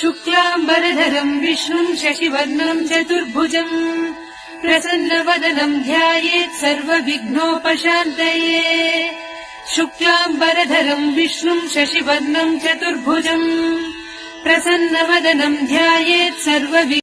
शुक्लाम्बरधरम् विष्णुम् शशिवर्णम् चतुर्भुजम् प्रसन्नवदनम् ध्यायेत् सर्वविघ्नोपशान्तये शुक्लाम्बरधरम् विष्णुम् शशिवर्णम् चतुर्भुजम् प्रसन्नवदनम् ध्यायेत् सर्व